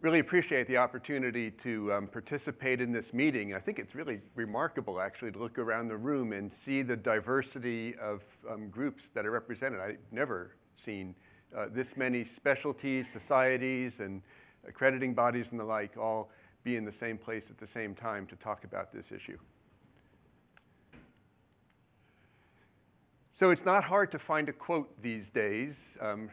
really appreciate the opportunity to um, participate in this meeting. I think it's really remarkable, actually, to look around the room and see the diversity of um, groups that are represented. I've never seen uh, this many specialties, societies, and accrediting bodies and the like all be in the same place at the same time to talk about this issue. So it's not hard to find a quote these days. Um,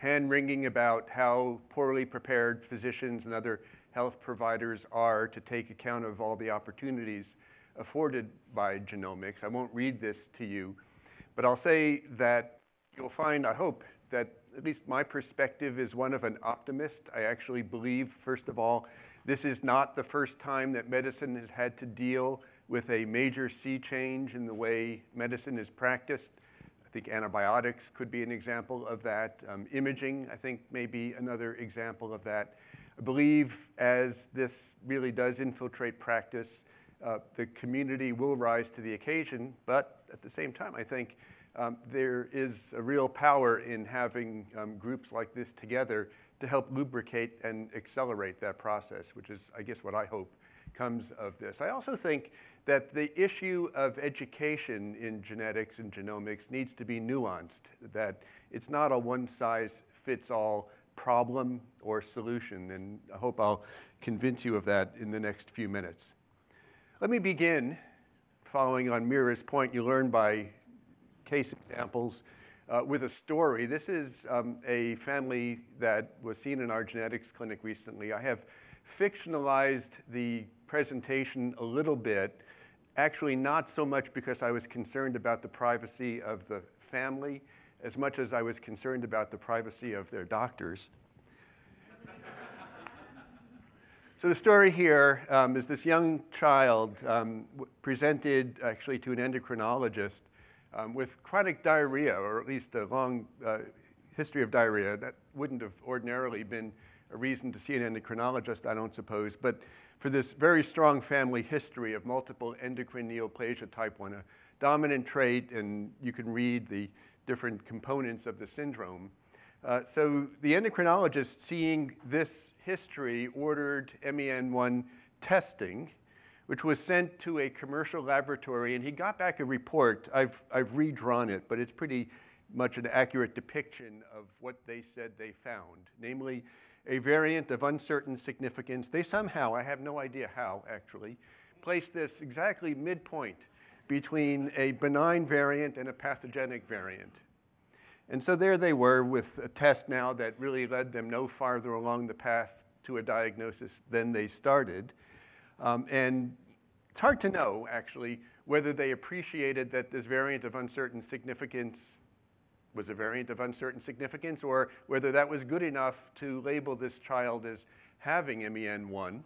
hand-wringing about how poorly prepared physicians and other health providers are to take account of all the opportunities afforded by genomics. I won't read this to you, but I'll say that you'll find, I hope, that at least my perspective is one of an optimist. I actually believe, first of all, this is not the first time that medicine has had to deal with a major sea change in the way medicine is practiced. I think antibiotics could be an example of that. Um, imaging, I think, may be another example of that. I believe as this really does infiltrate practice, uh, the community will rise to the occasion, but at the same time, I think um, there is a real power in having um, groups like this together to help lubricate and accelerate that process, which is, I guess, what I hope comes of this. I also think that the issue of education in genetics and genomics needs to be nuanced, that it's not a one-size-fits-all problem or solution, and I hope I'll convince you of that in the next few minutes. Let me begin, following on Mira's point, you learn by case examples, uh, with a story. This is um, a family that was seen in our genetics clinic recently. I have fictionalized the presentation a little bit Actually, not so much because I was concerned about the privacy of the family as much as I was concerned about the privacy of their doctors. so the story here um, is this young child um, presented actually to an endocrinologist um, with chronic diarrhea, or at least a long uh, history of diarrhea. That wouldn't have ordinarily been a reason to see an endocrinologist, I don't suppose. But for this very strong family history of multiple endocrine neoplasia type 1, a dominant trait, and you can read the different components of the syndrome. Uh, so the endocrinologist, seeing this history, ordered MEN1 testing, which was sent to a commercial laboratory, and he got back a report. I've, I've redrawn it, but it's pretty much an accurate depiction of what they said they found. Namely, a variant of uncertain significance. They somehow, I have no idea how actually, placed this exactly midpoint between a benign variant and a pathogenic variant. And so there they were with a test now that really led them no farther along the path to a diagnosis than they started. Um, and it's hard to know, actually, whether they appreciated that this variant of uncertain significance was a variant of uncertain significance or whether that was good enough to label this child as having MEN1.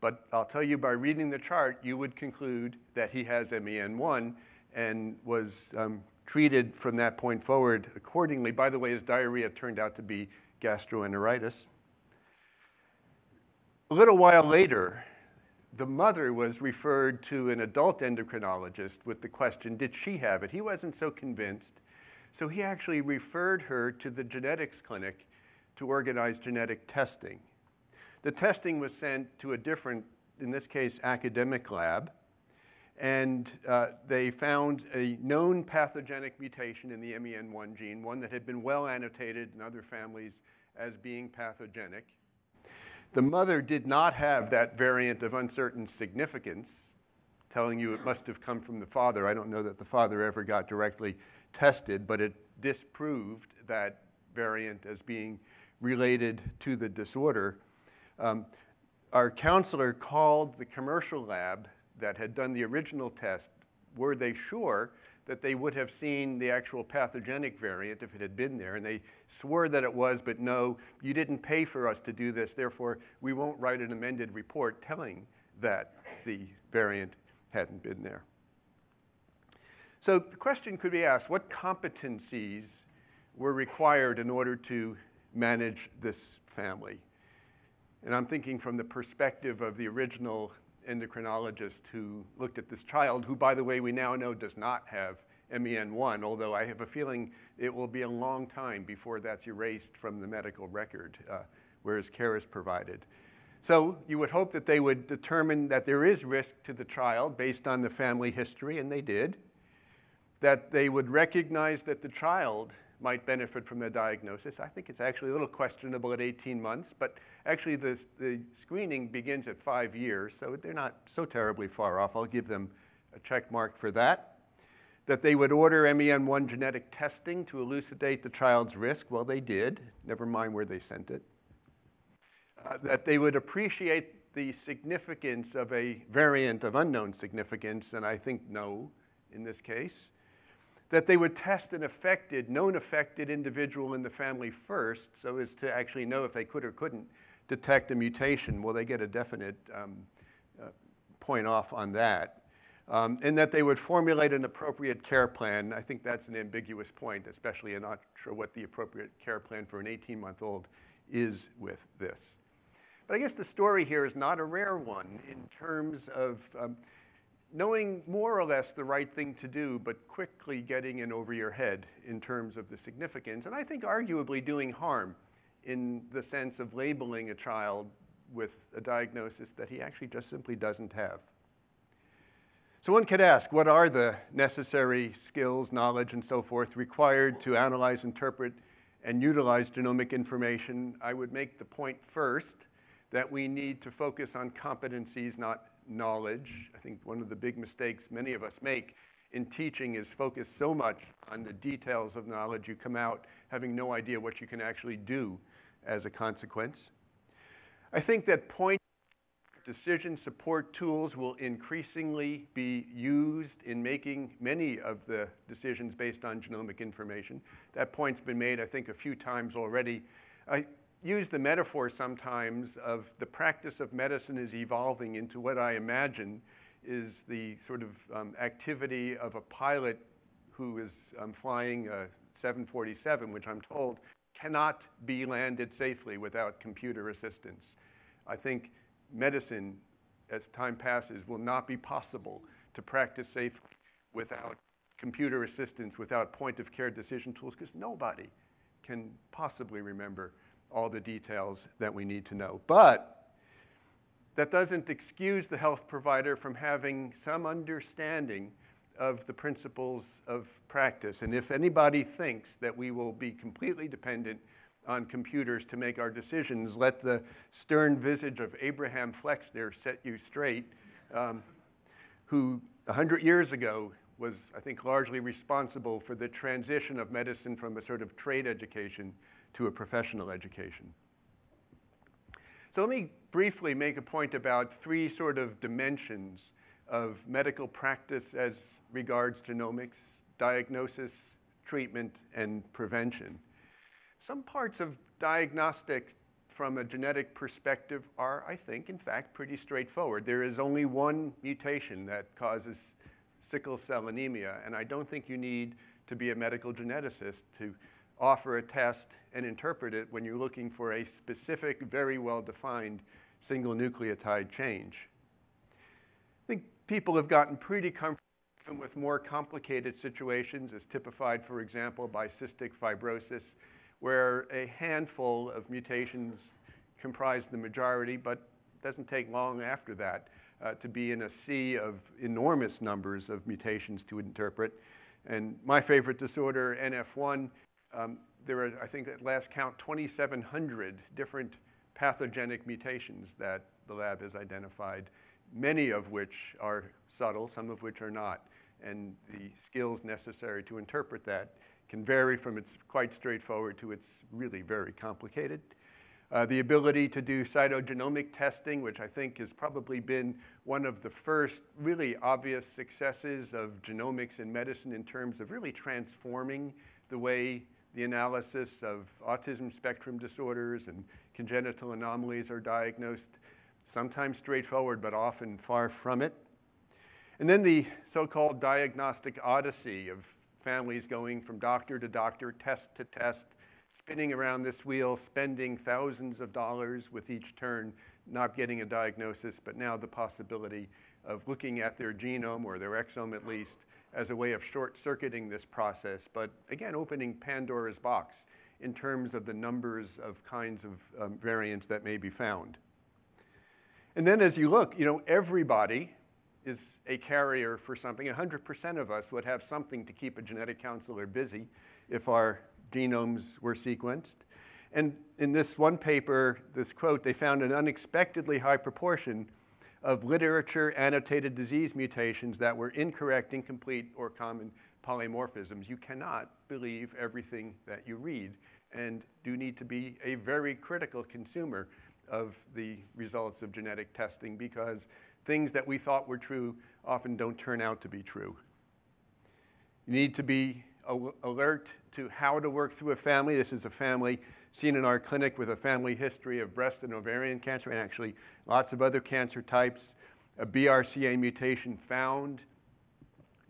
But I'll tell you by reading the chart, you would conclude that he has MEN1 and was um, treated from that point forward accordingly. By the way, his diarrhea turned out to be gastroenteritis. A little while later, the mother was referred to an adult endocrinologist with the question, did she have it? He wasn't so convinced. So he actually referred her to the genetics clinic to organize genetic testing. The testing was sent to a different, in this case, academic lab, and uh, they found a known pathogenic mutation in the MEN1 gene, one that had been well annotated in other families as being pathogenic. The mother did not have that variant of uncertain significance, telling you it must have come from the father. I don't know that the father ever got directly tested, but it disproved that variant as being related to the disorder. Um, our counselor called the commercial lab that had done the original test. Were they sure that they would have seen the actual pathogenic variant if it had been there? And they swore that it was, but no, you didn't pay for us to do this, therefore we won't write an amended report telling that the variant hadn't been there. So the question could be asked, what competencies were required in order to manage this family? And I'm thinking from the perspective of the original endocrinologist who looked at this child, who, by the way, we now know does not have MEN1, although I have a feeling it will be a long time before that's erased from the medical record. Uh, whereas care is provided. So you would hope that they would determine that there is risk to the child based on the family history, and they did. That they would recognize that the child might benefit from the diagnosis. I think it's actually a little questionable at 18 months, but actually the, the screening begins at five years, so they're not so terribly far off. I'll give them a check mark for that. That they would order MEN1 genetic testing to elucidate the child's risk. Well, they did, never mind where they sent it. Uh, that they would appreciate the significance of a variant of unknown significance, and I think no in this case that they would test an affected, known affected individual in the family first so as to actually know if they could or couldn't detect a mutation. Well, they get a definite um, uh, point off on that. Um, and that they would formulate an appropriate care plan. I think that's an ambiguous point, especially I'm not sure what the appropriate care plan for an 18-month-old is with this. But I guess the story here is not a rare one in terms of um, knowing more or less the right thing to do, but quickly getting in over your head in terms of the significance, and I think arguably doing harm in the sense of labeling a child with a diagnosis that he actually just simply doesn't have. So one could ask, what are the necessary skills, knowledge, and so forth required to analyze, interpret, and utilize genomic information? I would make the point first that we need to focus on competencies, not knowledge. I think one of the big mistakes many of us make in teaching is focus so much on the details of knowledge you come out having no idea what you can actually do as a consequence. I think that point decision support tools will increasingly be used in making many of the decisions based on genomic information. That point's been made, I think, a few times already. I, use the metaphor sometimes of the practice of medicine is evolving into what I imagine is the sort of um, activity of a pilot who is um, flying a 747, which I'm told cannot be landed safely without computer assistance. I think medicine, as time passes, will not be possible to practice safely without computer assistance, without point of care decision tools, because nobody can possibly remember all the details that we need to know. But that doesn't excuse the health provider from having some understanding of the principles of practice. And if anybody thinks that we will be completely dependent on computers to make our decisions, let the stern visage of Abraham Flexner set you straight, um, who 100 years ago was, I think, largely responsible for the transition of medicine from a sort of trade education to a professional education. So let me briefly make a point about three sort of dimensions of medical practice as regards genomics, diagnosis, treatment, and prevention. Some parts of diagnostic from a genetic perspective are, I think, in fact, pretty straightforward. There is only one mutation that causes sickle cell anemia, and I don't think you need to be a medical geneticist to offer a test and interpret it when you're looking for a specific, very well-defined single nucleotide change. I think people have gotten pretty comfortable with more complicated situations as typified, for example, by cystic fibrosis, where a handful of mutations comprise the majority, but it doesn't take long after that uh, to be in a sea of enormous numbers of mutations to interpret. And my favorite disorder, NF1, um, there are, I think at last count, 2,700 different pathogenic mutations that the lab has identified, many of which are subtle, some of which are not. And the skills necessary to interpret that can vary from its quite straightforward to its really very complicated. Uh, the ability to do cytogenomic testing, which I think has probably been one of the first really obvious successes of genomics in medicine in terms of really transforming the way the analysis of autism spectrum disorders and congenital anomalies are diagnosed, sometimes straightforward, but often far from it. And then the so-called diagnostic odyssey of families going from doctor to doctor, test to test, spinning around this wheel, spending thousands of dollars with each turn, not getting a diagnosis, but now the possibility of looking at their genome or their exome at least as a way of short-circuiting this process, but again, opening Pandora's box in terms of the numbers of kinds of um, variants that may be found. And then as you look, you know, everybody is a carrier for something. 100% of us would have something to keep a genetic counselor busy if our genomes were sequenced. And in this one paper, this quote, they found an unexpectedly high proportion of literature annotated disease mutations that were incorrect, incomplete, or common polymorphisms. You cannot believe everything that you read and do need to be a very critical consumer of the results of genetic testing because things that we thought were true often don't turn out to be true. You need to be alert to how to work through a family. This is a family seen in our clinic with a family history of breast and ovarian cancer and actually lots of other cancer types. A BRCA mutation found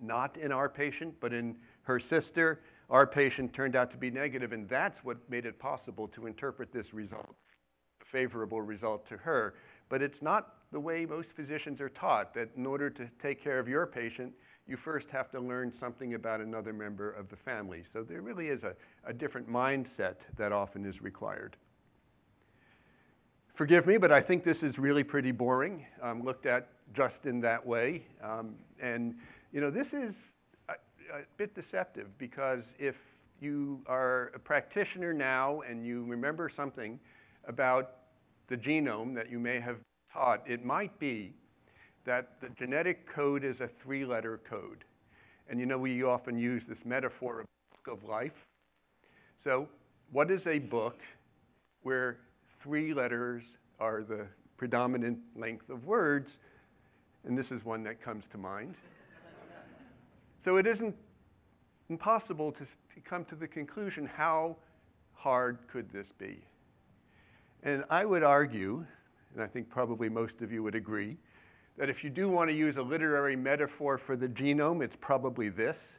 not in our patient, but in her sister. Our patient turned out to be negative, and that's what made it possible to interpret this result, favorable result to her. But it's not the way most physicians are taught, that in order to take care of your patient, you first have to learn something about another member of the family. So there really is a, a different mindset that often is required. Forgive me, but I think this is really pretty boring, um, looked at just in that way. Um, and, you know, this is a, a bit deceptive because if you are a practitioner now and you remember something about the genome that you may have taught, it might be that the genetic code is a three-letter code. And you know, we often use this metaphor of book of life. So what is a book where three letters are the predominant length of words? And this is one that comes to mind. so it isn't impossible to, to come to the conclusion, how hard could this be? And I would argue, and I think probably most of you would agree, that if you do want to use a literary metaphor for the genome, it's probably this.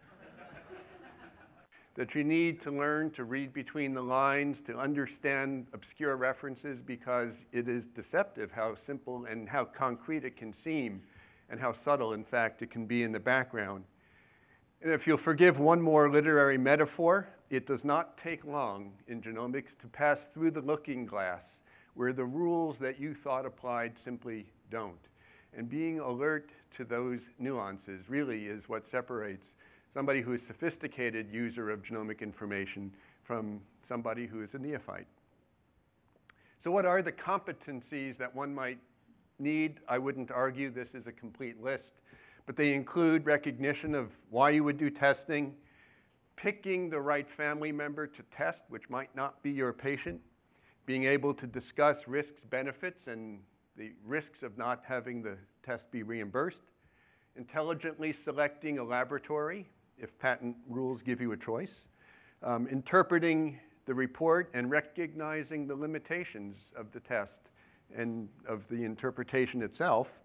that you need to learn to read between the lines, to understand obscure references, because it is deceptive how simple and how concrete it can seem, and how subtle, in fact, it can be in the background. And if you'll forgive one more literary metaphor, it does not take long in genomics to pass through the looking glass where the rules that you thought applied simply don't. And being alert to those nuances really is what separates somebody who is a sophisticated user of genomic information from somebody who is a neophyte. So what are the competencies that one might need? I wouldn't argue this is a complete list, but they include recognition of why you would do testing, picking the right family member to test, which might not be your patient, being able to discuss risks, benefits, and the risks of not having the test be reimbursed, intelligently selecting a laboratory if patent rules give you a choice, um, interpreting the report and recognizing the limitations of the test and of the interpretation itself,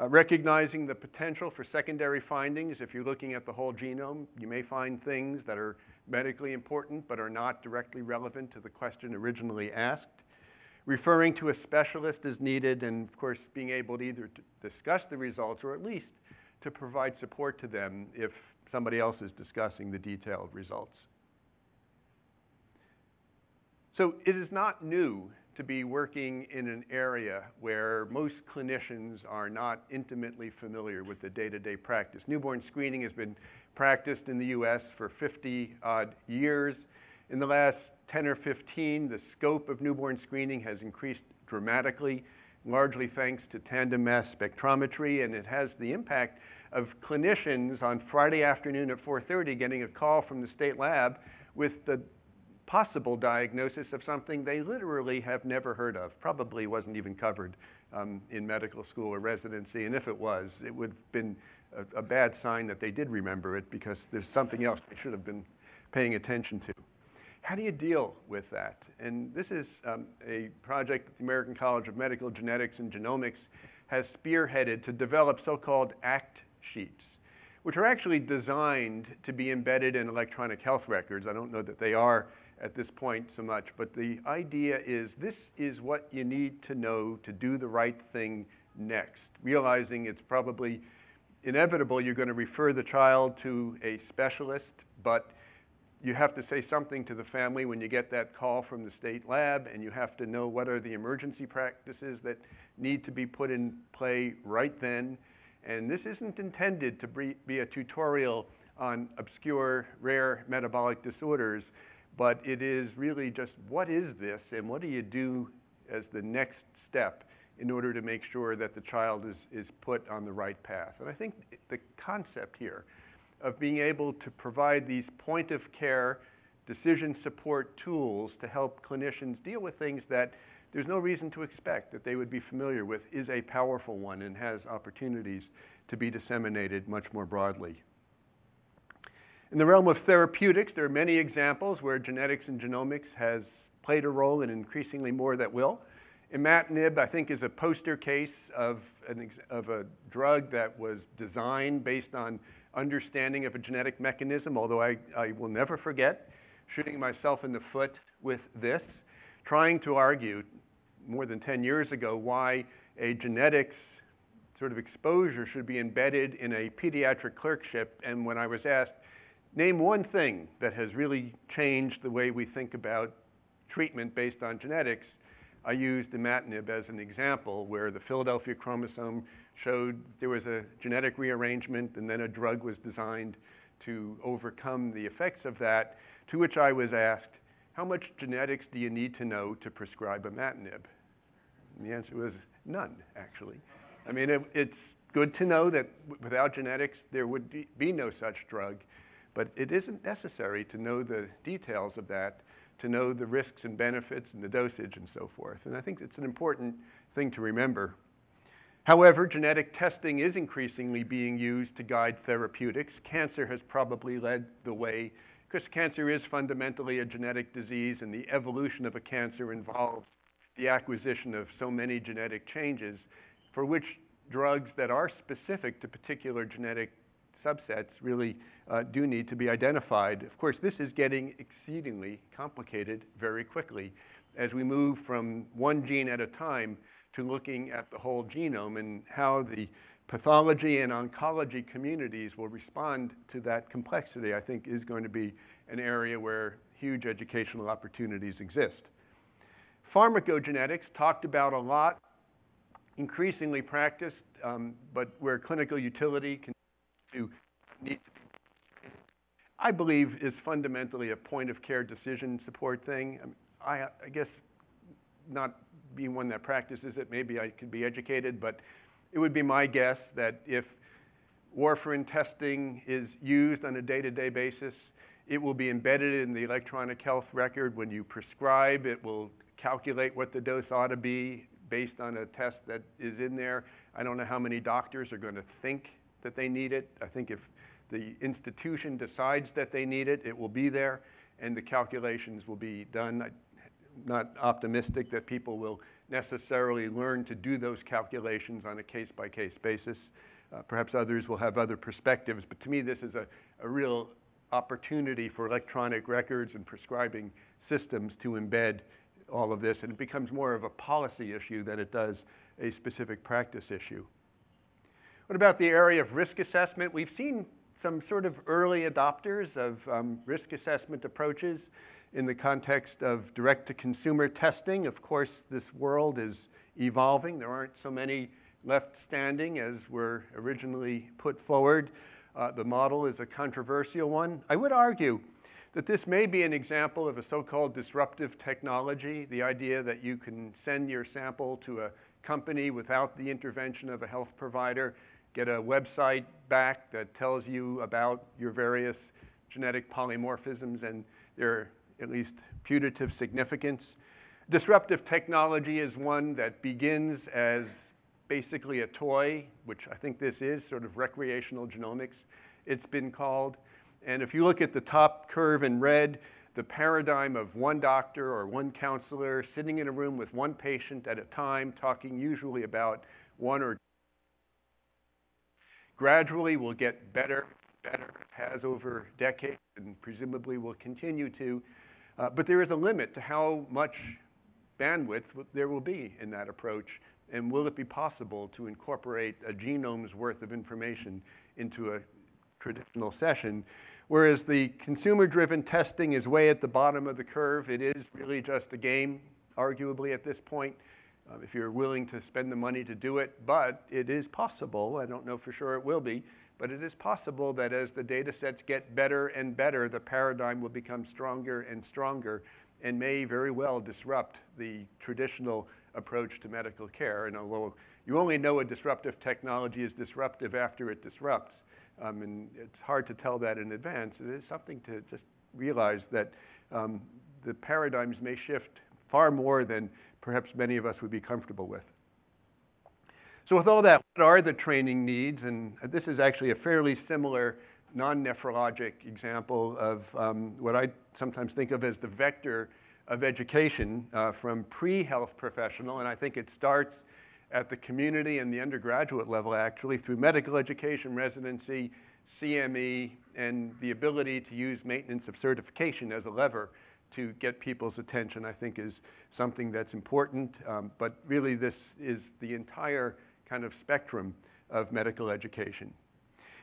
uh, recognizing the potential for secondary findings. If you're looking at the whole genome, you may find things that are medically important but are not directly relevant to the question originally asked referring to a specialist as needed, and of course being able to either discuss the results or at least to provide support to them if somebody else is discussing the detailed results. So it is not new to be working in an area where most clinicians are not intimately familiar with the day-to-day -day practice. Newborn screening has been practiced in the US for 50 odd years. In the last 10 or 15, the scope of newborn screening has increased dramatically, largely thanks to tandem mass spectrometry, and it has the impact of clinicians on Friday afternoon at 4.30 getting a call from the state lab with the possible diagnosis of something they literally have never heard of, probably wasn't even covered um, in medical school or residency, and if it was, it would have been a, a bad sign that they did remember it because there's something else they should have been paying attention to. How do you deal with that? And this is um, a project that the American College of Medical Genetics and Genomics has spearheaded to develop so-called ACT sheets, which are actually designed to be embedded in electronic health records. I don't know that they are at this point so much, but the idea is this is what you need to know to do the right thing next, realizing it's probably inevitable you're going to refer the child to a specialist, but you have to say something to the family when you get that call from the state lab, and you have to know what are the emergency practices that need to be put in play right then. And this isn't intended to be a tutorial on obscure, rare metabolic disorders, but it is really just what is this and what do you do as the next step in order to make sure that the child is, is put on the right path. And I think the concept here of being able to provide these point of care decision support tools to help clinicians deal with things that there's no reason to expect that they would be familiar with is a powerful one and has opportunities to be disseminated much more broadly. In the realm of therapeutics, there are many examples where genetics and genomics has played a role and increasingly more that will. Imatinib, I think, is a poster case of, an, of a drug that was designed based on understanding of a genetic mechanism, although I, I will never forget shooting myself in the foot with this, trying to argue more than 10 years ago why a genetics sort of exposure should be embedded in a pediatric clerkship. And when I was asked, name one thing that has really changed the way we think about treatment based on genetics, I used imatinib as an example where the Philadelphia chromosome showed there was a genetic rearrangement and then a drug was designed to overcome the effects of that, to which I was asked, how much genetics do you need to know to prescribe imatinib? And the answer was none, actually. I mean, it, it's good to know that without genetics, there would be, be no such drug, but it isn't necessary to know the details of that, to know the risks and benefits and the dosage and so forth. And I think it's an important thing to remember. However, genetic testing is increasingly being used to guide therapeutics. Cancer has probably led the way because cancer is fundamentally a genetic disease and the evolution of a cancer involves the acquisition of so many genetic changes for which drugs that are specific to particular genetic subsets really uh, do need to be identified. Of course, this is getting exceedingly complicated very quickly as we move from one gene at a time to looking at the whole genome and how the pathology and oncology communities will respond to that complexity, I think is going to be an area where huge educational opportunities exist. Pharmacogenetics talked about a lot, increasingly practiced, um, but where clinical utility can to need I believe is fundamentally a point of care decision support thing. I, I guess not being one that practices it, maybe I could be educated, but it would be my guess that if warfarin testing is used on a day-to-day -day basis, it will be embedded in the electronic health record. When you prescribe, it will calculate what the dose ought to be based on a test that is in there. I don't know how many doctors are going to think that they need it. I think if the institution decides that they need it, it will be there and the calculations will be done. Not optimistic that people will necessarily learn to do those calculations on a case-by-case -case basis. Uh, perhaps others will have other perspectives, but to me this is a, a real opportunity for electronic records and prescribing systems to embed all of this, and it becomes more of a policy issue than it does a specific practice issue. What about the area of risk assessment? We've seen some sort of early adopters of um, risk assessment approaches in the context of direct-to-consumer testing. Of course, this world is evolving. There aren't so many left standing as were originally put forward. Uh, the model is a controversial one. I would argue that this may be an example of a so-called disruptive technology, the idea that you can send your sample to a company without the intervention of a health provider, get a website back that tells you about your various genetic polymorphisms and their at least putative significance. Disruptive technology is one that begins as basically a toy, which I think this is, sort of recreational genomics, it's been called. And if you look at the top curve in red, the paradigm of one doctor or one counselor sitting in a room with one patient at a time, talking usually about one or gradually will get better, better, has over decades and presumably will continue to. Uh, but there is a limit to how much bandwidth there will be in that approach and will it be possible to incorporate a genome's worth of information into a traditional session Whereas the consumer-driven testing is way at the bottom of the curve. It is really just a game, arguably, at this point, uh, if you're willing to spend the money to do it. But it is possible, I don't know for sure it will be, but it is possible that as the data sets get better and better, the paradigm will become stronger and stronger and may very well disrupt the traditional approach to medical care. And although you only know a disruptive technology is disruptive after it disrupts, um, and it's hard to tell that in advance, it is something to just realize that um, the paradigms may shift far more than perhaps many of us would be comfortable with. So with all that, what are the training needs? And this is actually a fairly similar non-nephrologic example of um, what I sometimes think of as the vector of education uh, from pre-health professional, and I think it starts at the community and the undergraduate level actually through medical education, residency, CME, and the ability to use maintenance of certification as a lever to get people's attention, I think is something that's important. Um, but really this is the entire kind of spectrum of medical education.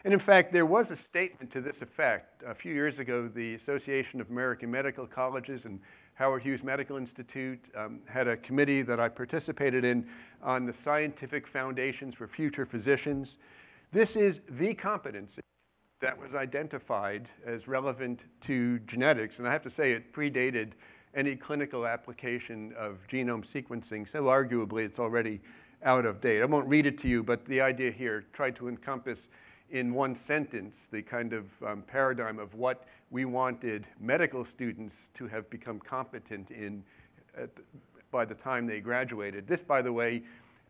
And in fact, there was a statement to this effect. A few years ago, the Association of American Medical Colleges and Howard Hughes Medical Institute um, had a committee that I participated in on the scientific foundations for future physicians. This is the competency that was identified as relevant to genetics, and I have to say it predated any clinical application of genome sequencing, so arguably it's already out of date. I won't read it to you, but the idea here tried to encompass in one sentence the kind of um, paradigm of what we wanted medical students to have become competent in the, by the time they graduated. This, by the way,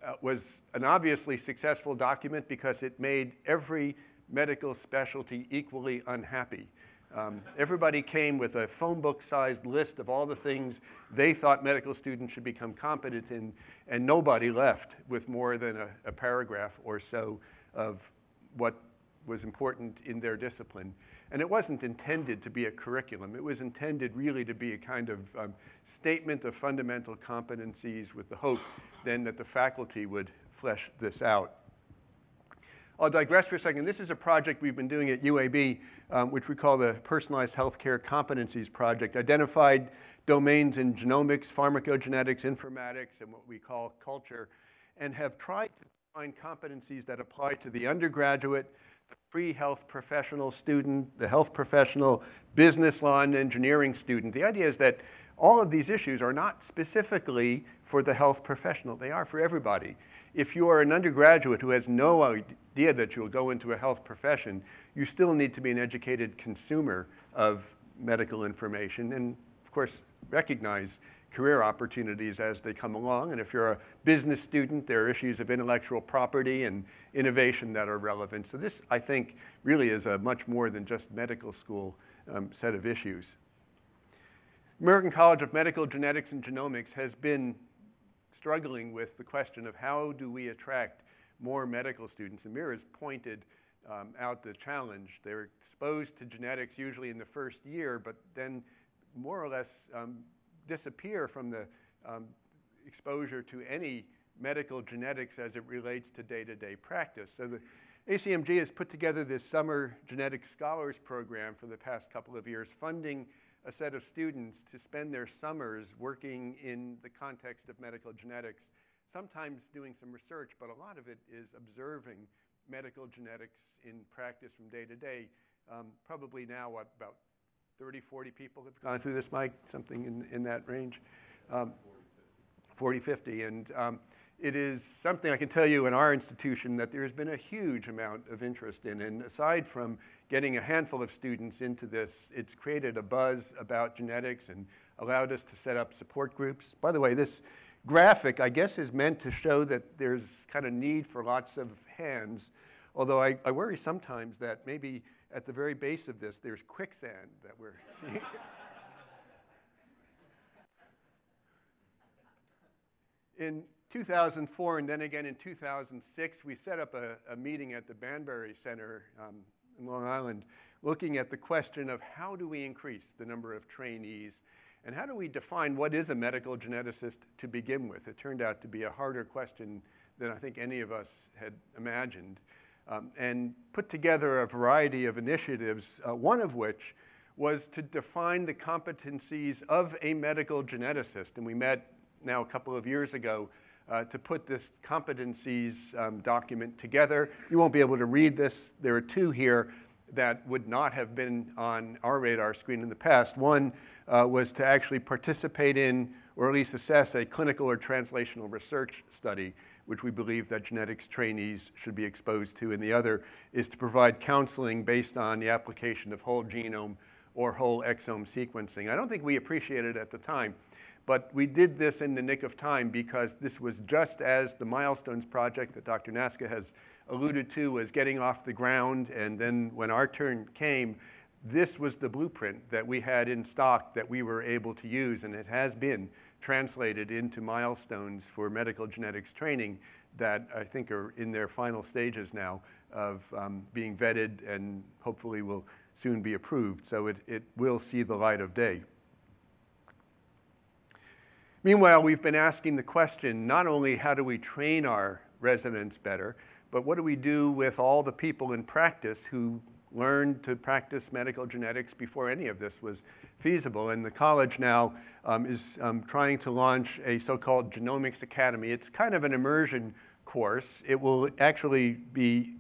uh, was an obviously successful document because it made every medical specialty equally unhappy. Um, everybody came with a phone book sized list of all the things they thought medical students should become competent in, and nobody left with more than a, a paragraph or so of what was important in their discipline. And it wasn't intended to be a curriculum. It was intended really to be a kind of um, statement of fundamental competencies with the hope then that the faculty would flesh this out. I'll digress for a second. This is a project we've been doing at UAB, um, which we call the Personalized Healthcare Competencies Project, identified domains in genomics, pharmacogenetics, informatics, and what we call culture, and have tried to find competencies that apply to the undergraduate, the pre-health professional student, the health professional, business law and engineering student. The idea is that all of these issues are not specifically for the health professional. They are for everybody. If you are an undergraduate who has no idea that you'll go into a health profession, you still need to be an educated consumer of medical information and, of course, recognize career opportunities as they come along. And if you're a business student, there are issues of intellectual property and innovation that are relevant. So this, I think, really is a much more than just medical school um, set of issues. American College of Medical Genetics and Genomics has been struggling with the question of how do we attract more medical students. And Mira has pointed um, out the challenge. They're exposed to genetics usually in the first year, but then more or less um, disappear from the um, exposure to any medical genetics as it relates to day-to-day -day practice. So the ACMG has put together this summer genetics scholars program for the past couple of years, funding a set of students to spend their summers working in the context of medical genetics, sometimes doing some research, but a lot of it is observing medical genetics in practice from day to day. Um, probably now, what, about 30, 40 people have gone through this, Mike, something in, in that range? Um, 40, 50. And um, it is something I can tell you in our institution that there has been a huge amount of interest in. And aside from getting a handful of students into this, it's created a buzz about genetics and allowed us to set up support groups. By the way, this graphic, I guess, is meant to show that there's kind of need for lots of hands, although I, I worry sometimes that maybe at the very base of this, there's quicksand that we're seeing. in 2004 and then again in 2006, we set up a, a meeting at the Banbury Center um, in Long Island looking at the question of how do we increase the number of trainees and how do we define what is a medical geneticist to begin with? It turned out to be a harder question than I think any of us had imagined. um, and put together a variety of initiatives, uh, one of which was to define the competencies of a medical geneticist. And we met now a couple of years ago uh, to put this competencies um, document together. You won't be able to read this. There are two here that would not have been on our radar screen in the past. One uh, was to actually participate in, or at least assess, a clinical or translational research study, which we believe that genetics trainees should be exposed to. And the other is to provide counseling based on the application of whole genome or whole exome sequencing. I don't think we appreciated it at the time, but we did this in the nick of time because this was just as the Milestones project that Dr. Nasca has alluded to was getting off the ground. And then when our turn came, this was the blueprint that we had in stock that we were able to use. And it has been translated into milestones for medical genetics training that I think are in their final stages now of um, being vetted and hopefully will soon be approved. So it, it will see the light of day. Meanwhile, we've been asking the question, not only how do we train our residents better, but what do we do with all the people in practice who learned to practice medical genetics before any of this was feasible? And the college now um, is um, trying to launch a so-called Genomics Academy. It's kind of an immersion course. It will actually be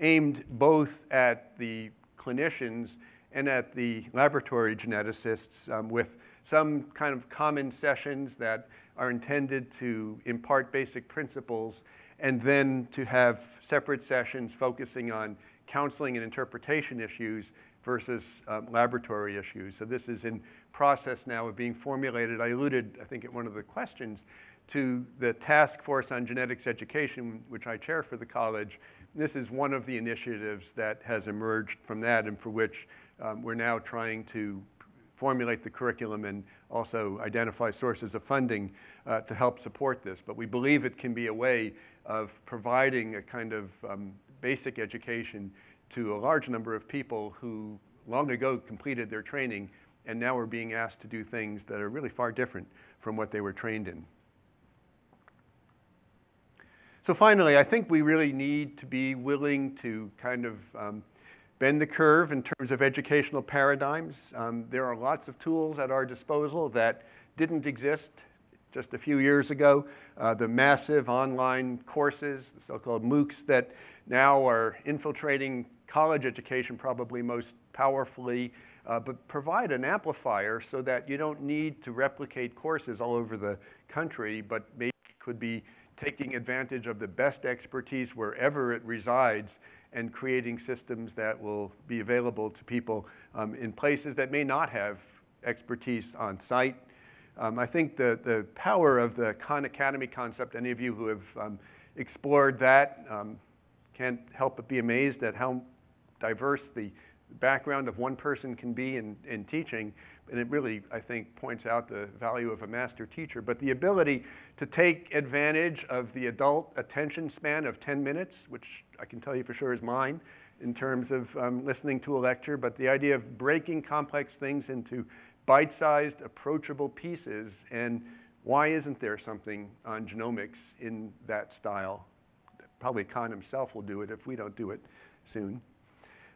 aimed both at the clinicians and at the laboratory geneticists um, with some kind of common sessions that are intended to impart basic principles, and then to have separate sessions focusing on counseling and interpretation issues versus um, laboratory issues. So this is in process now of being formulated. I alluded, I think, at one of the questions to the Task Force on Genetics Education, which I chair for the college. This is one of the initiatives that has emerged from that and for which um, we're now trying to formulate the curriculum and also identify sources of funding uh, to help support this. But we believe it can be a way of providing a kind of um, basic education to a large number of people who long ago completed their training and now are being asked to do things that are really far different from what they were trained in. So finally, I think we really need to be willing to kind of um, bend the curve in terms of educational paradigms. Um, there are lots of tools at our disposal that didn't exist just a few years ago. Uh, the massive online courses, the so-called MOOCs that now are infiltrating college education probably most powerfully, uh, but provide an amplifier so that you don't need to replicate courses all over the country, but maybe could be taking advantage of the best expertise wherever it resides and creating systems that will be available to people um, in places that may not have expertise on site. Um, I think the, the power of the Khan Academy concept, any of you who have um, explored that um, can't help but be amazed at how diverse the background of one person can be in, in teaching. And it really, I think, points out the value of a master teacher. But the ability to take advantage of the adult attention span of 10 minutes, which I can tell you for sure is mine in terms of um, listening to a lecture, but the idea of breaking complex things into bite-sized, approachable pieces, and why isn't there something on genomics in that style? Probably Khan himself will do it if we don't do it soon.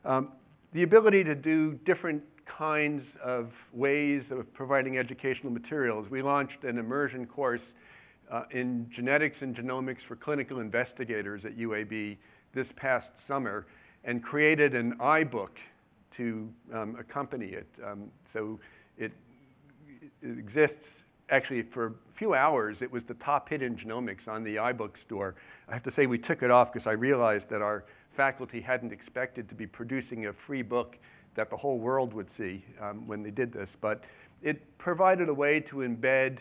Um, the ability to do different kinds of ways of providing educational materials. We launched an immersion course uh, in genetics and genomics for clinical investigators at UAB this past summer and created an iBook to um, accompany it. Um, so exists actually for a few hours. It was the top hit in genomics on the iBook store. I have to say we took it off because I realized that our faculty hadn't expected to be producing a free book that the whole world would see um, when they did this. But it provided a way to embed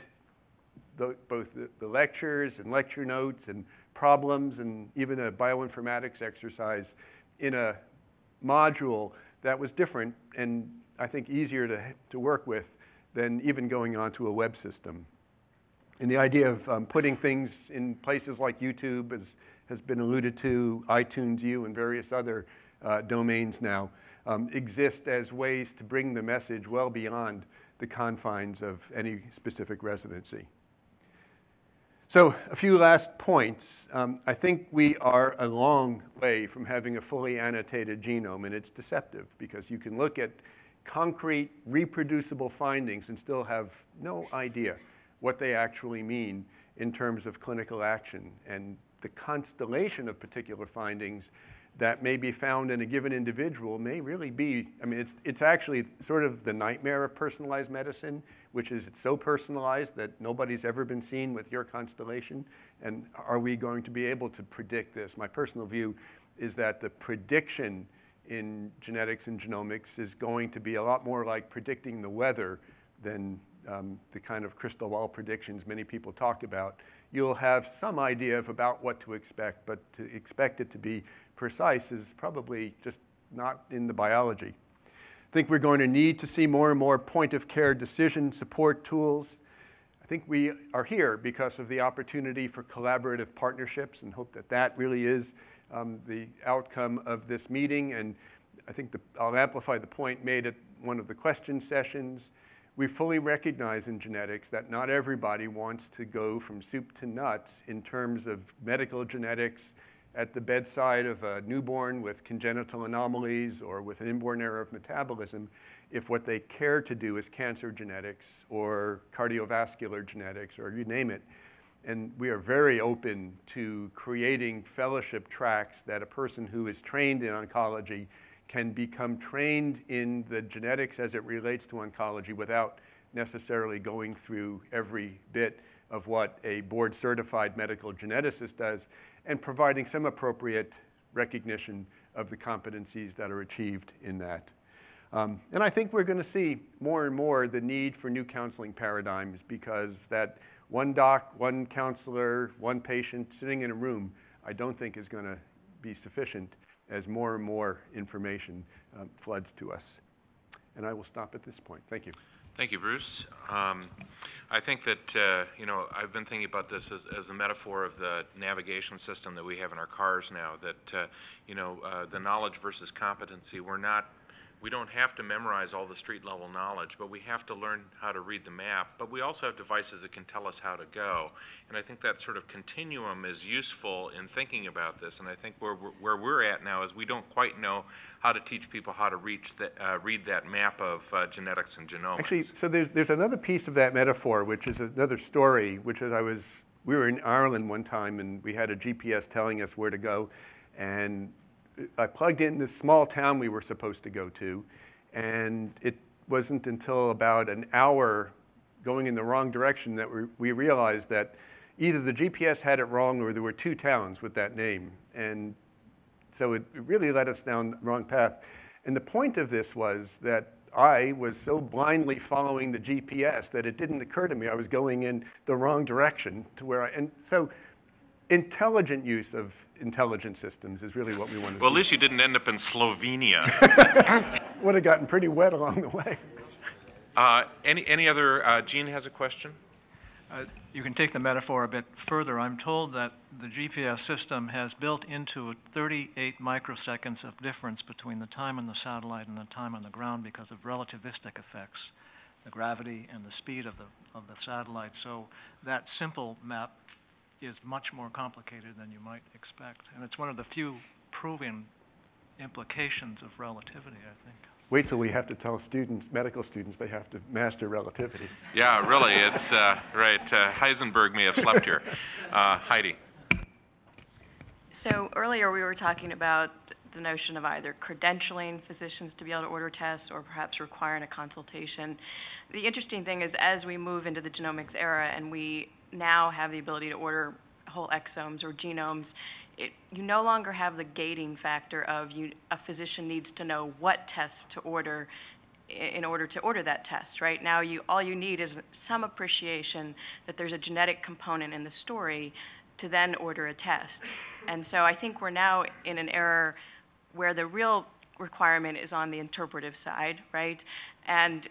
the, both the, the, lectures and lecture notes and problems and even a bioinformatics exercise in a module that was different and I think easier to, to work with than even going onto a web system. And the idea of um, putting things in places like YouTube is, has been alluded to, iTunes U and various other uh, domains now, um, exist as ways to bring the message well beyond the confines of any specific residency. So a few last points. Um, I think we are a long way from having a fully annotated genome, and it's deceptive because you can look at concrete, reproducible findings and still have no idea what they actually mean in terms of clinical action. And the constellation of particular findings that may be found in a given individual may really be, I mean, it's, it's actually sort of the nightmare of personalized medicine, which is it's so personalized that nobody's ever been seen with your constellation. And are we going to be able to predict this? My personal view is that the prediction in genetics and genomics is going to be a lot more like predicting the weather than um, the kind of crystal ball predictions many people talk about. You'll have some idea of about what to expect, but to expect it to be precise is probably just not in the biology. I think we're going to need to see more and more point-of-care decision support tools. I think we are here because of the opportunity for collaborative partnerships and hope that that really is um, the outcome of this meeting. And I think the, I'll amplify the point made at one of the question sessions. We fully recognize in genetics that not everybody wants to go from soup to nuts in terms of medical genetics at the bedside of a newborn with congenital anomalies or with an inborn error of metabolism if what they care to do is cancer genetics or cardiovascular genetics or you name it. And we are very open to creating fellowship tracks that a person who is trained in oncology can become trained in the genetics as it relates to oncology without necessarily going through every bit of what a board certified medical geneticist does and providing some appropriate recognition of the competencies that are achieved in that. Um, and I think we're going to see more and more the need for new counseling paradigms because that one doc, one counselor, one patient sitting in a room, I don't think is going to be sufficient as more and more information um, floods to us. And I will stop at this point. Thank you. Thank you, Bruce. Um, I think that, uh, you know, I've been thinking about this as, as, the metaphor of the navigation system that we have in our cars now, that, uh, you know, uh, the knowledge versus competency, we're not we don't have to memorize all the street level knowledge, but we have to learn how to read the map. But we also have devices that can tell us how to go. And I think that sort of continuum is useful in thinking about this. And I think where, where we're at now is we don't quite know how to teach people how to reach the, uh, read that map of uh, genetics and genomics. Actually, so there's, there's another piece of that metaphor, which is another story, which is I was, we were in Ireland one time and we had a GPS telling us where to go. And I plugged in this small town we were supposed to go to, and it wasn't until about an hour going in the wrong direction that we, we realized that either the GPS had it wrong or there were two towns with that name. And so it, it really led us down the wrong path. And the point of this was that I was so blindly following the GPS that it didn't occur to me I was going in the wrong direction to where I, and so intelligent use of intelligent systems is really what we want to Well, see. at least you didn't end up in Slovenia. Would have gotten pretty wet along the way. Uh, any, any other, uh, Gene has a question? Uh, you can take the metaphor a bit further. I'm told that the GPS system has built into it 38 microseconds of difference between the time on the satellite and the time on the ground because of relativistic effects, the gravity and the speed of the, of the satellite. So that simple map is much more complicated than you might expect. And it's one of the few proven implications of relativity, I think. Wait till we have to tell students, medical students, they have to master relativity. Yeah, really, it's uh, right. Uh, Heisenberg may have slept here. Uh, Heidi. So earlier we were talking about the notion of either credentialing physicians to be able to order tests or perhaps requiring a consultation. The interesting thing is as we move into the genomics era and we now have the ability to order whole exomes or genomes, it, you no longer have the gating factor of you, a physician needs to know what tests to order in order to order that test, right? Now you, all you need is some appreciation that there's a genetic component in the story to then order a test. And so I think we're now in an era where the real requirement is on the interpretive side, right? And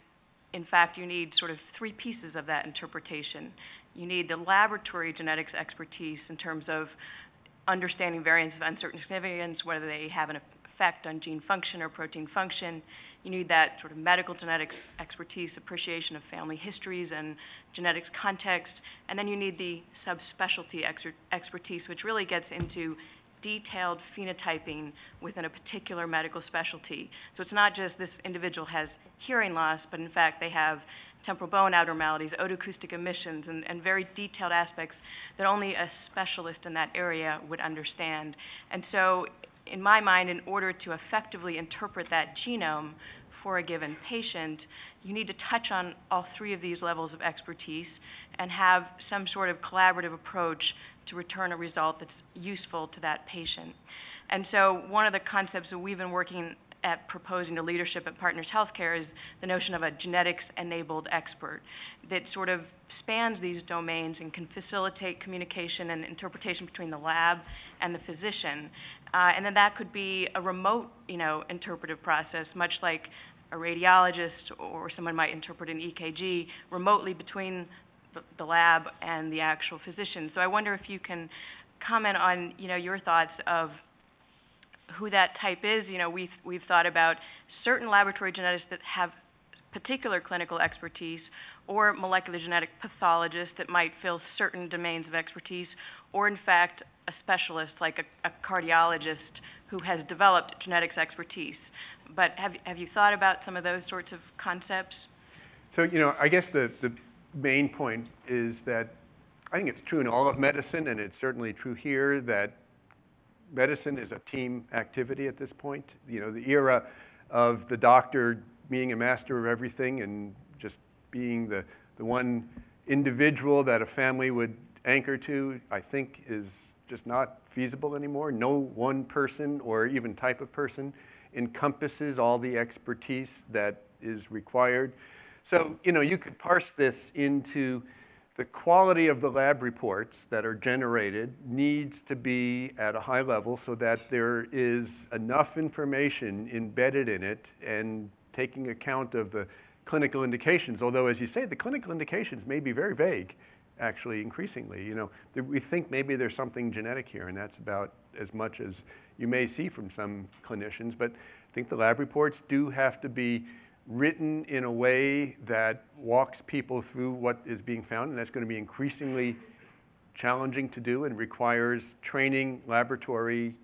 in fact, you need sort of three pieces of that interpretation. You need the laboratory genetics expertise in terms of understanding variants of uncertain significance, whether they have an effect on gene function or protein function. You need that sort of medical genetics expertise, appreciation of family histories and genetics context. And then you need the subspecialty exer- expertise, which really gets into detailed phenotyping within a particular medical specialty. So it's not just this individual has hearing loss, but in fact, they have temporal bone abnormalities, otoacoustic emissions, and, and very detailed aspects that only a specialist in that area would understand. And so, in my mind, in order to effectively interpret that genome for a given patient, you need to touch on all three of these levels of expertise and have some sort of collaborative approach to return a result that's useful to that patient. And so, one of the concepts that we've been working at proposing to leadership at Partners Healthcare is the notion of a genetics-enabled expert that sort of spans these domains and can facilitate communication and interpretation between the lab and the physician. Uh, and then that could be a remote, you know, interpretive process, much like a radiologist or someone might interpret an EKG remotely between the, the lab and the actual physician. So I wonder if you can comment on, you know, your thoughts of who that type is. You know, we've, we've thought about certain laboratory geneticists that have particular clinical expertise, or molecular genetic pathologists that might fill certain domains of expertise, or in fact, a specialist like a, a cardiologist who has developed genetics expertise. But have, have you thought about some of those sorts of concepts? So, you know, I guess the, the main point is that I think it's true in all of medicine, and it's certainly true here that medicine is a team activity at this point. You know, the era of the doctor being a master of everything and just being the, the one individual that a family would anchor to, I think is just not feasible anymore. No one person or even type of person encompasses all the expertise that is required. So, you know, you could parse this into the quality of the lab reports that are generated needs to be at a high level so that there is enough information embedded in it and taking account of the clinical indications. Although, as you say, the clinical indications may be very vague, actually, increasingly. You know, we think maybe there's something genetic here, and that's about as much as you may see from some clinicians. But I think the lab reports do have to be written in a way that walks people through what is being found, and that's going to be increasingly challenging to do and requires training laboratory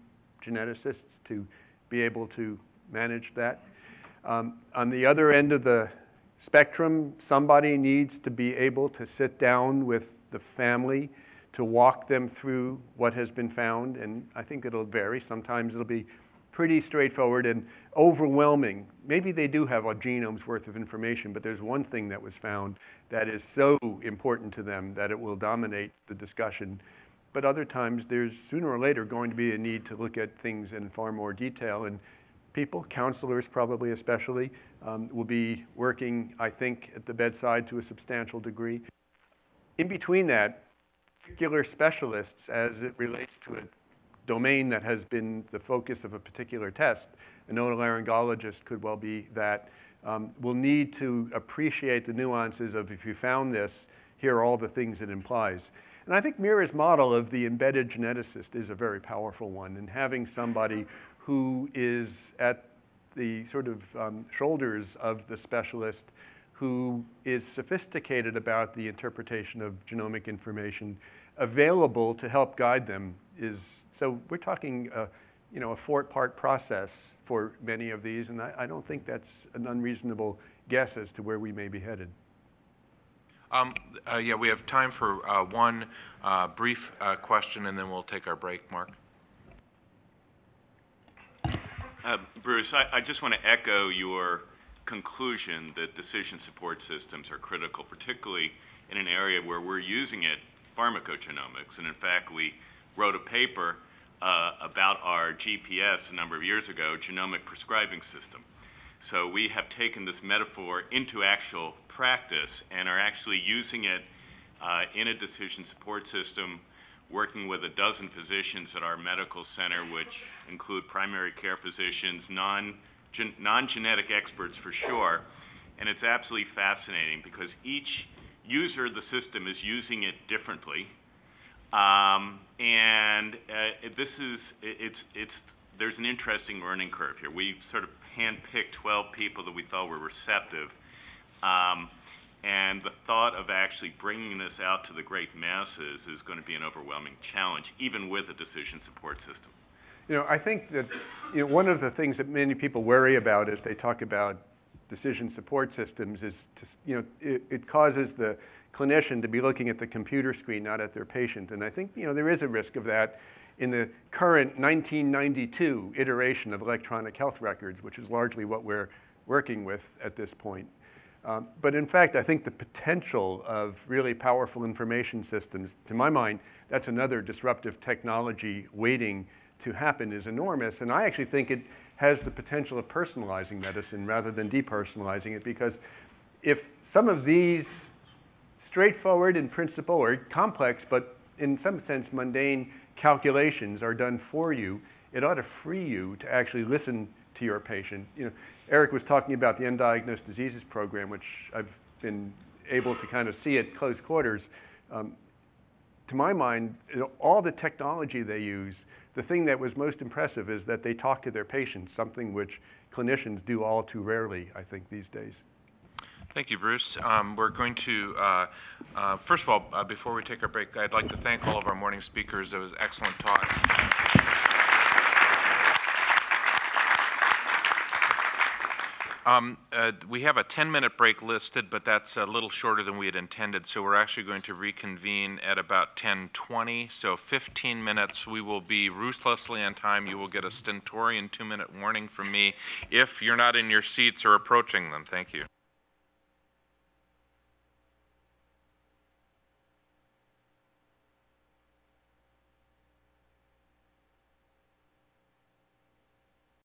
geneticists to be able to manage that. Um, on the other end of the spectrum, somebody needs to be able to sit down with the family to walk them through what has been found, and I think it'll vary. Sometimes it'll be pretty straightforward and overwhelming. Maybe they do have a genome's worth of information, but there's one thing that was found that is so important to them that it will dominate the discussion. But other times, there's sooner or later going to be a need to look at things in far more detail. And people, counselors probably especially, um, will be working, I think, at the bedside to a substantial degree. In between that, particular specialists, as it relates to a domain that has been the focus of a particular test, an otolaryngologist could well be that, um, will need to appreciate the nuances of if you found this, here are all the things it implies. And I think Mira's model of the embedded geneticist is a very powerful one, and having somebody who is at the sort of um, shoulders of the specialist who is sophisticated about the interpretation of genomic information available to help guide them is, so we're talking, uh, you know, a four-part process for many of these, and I, I, don't think that's an unreasonable guess as to where we may be headed. Um, uh, yeah, we have time for uh, one uh, brief uh, question, and then we'll take our break. Mark? Uh, Bruce, I, I just want to echo your conclusion that decision support systems are critical, particularly in an area where we're using it, pharmacogenomics. And in fact, we wrote a paper uh, about our GPS a number of years ago, genomic prescribing system. So we have taken this metaphor into actual practice and are actually using it uh, in a decision support system, working with a dozen physicians at our medical center, which include primary care physicians, non, gen, non-genetic experts for sure. And it's absolutely fascinating because each user of the system is using it differently um, and uh, this is, it's, it's there's an interesting learning curve here. We sort of handpicked 12 people that we thought were receptive. Um, and the thought of actually bringing this out to the great masses is going to be an overwhelming challenge, even with a decision support system. You know, I think that, you know, one of the things that many people worry about as they talk about decision support systems is, to, you know, it, it causes the clinician to be looking at the computer screen, not at their patient. And I think, you know, there is a risk of that in the current 1992 iteration of electronic health records, which is largely what we're working with at this point. Um, but in fact, I think the potential of really powerful information systems, to my mind, that's another disruptive technology waiting to happen is enormous. And I actually think it has the potential of personalizing medicine rather than depersonalizing it because if some of these straightforward in principle or complex, but in some sense mundane calculations are done for you, it ought to free you to actually listen to your patient. You know, Eric was talking about the Undiagnosed Diseases Program, which I've been able to kind of see at close quarters. Um, to my mind, all the technology they use, the thing that was most impressive is that they talk to their patients, something which clinicians do all too rarely, I think, these days. Thank you, Bruce. Um, We're going to, uh, uh, first of all, uh, before we take our break, I'd like to thank all of our morning speakers. It was excellent talk. Um, uh, We have a 10-minute break listed, but that's a little shorter than we had intended, so we're actually going to reconvene at about 10:20, so 15 minutes. We will be ruthlessly on time. You will get a stentorian two-minute warning from me if you're not in your seats or approaching them. Thank you.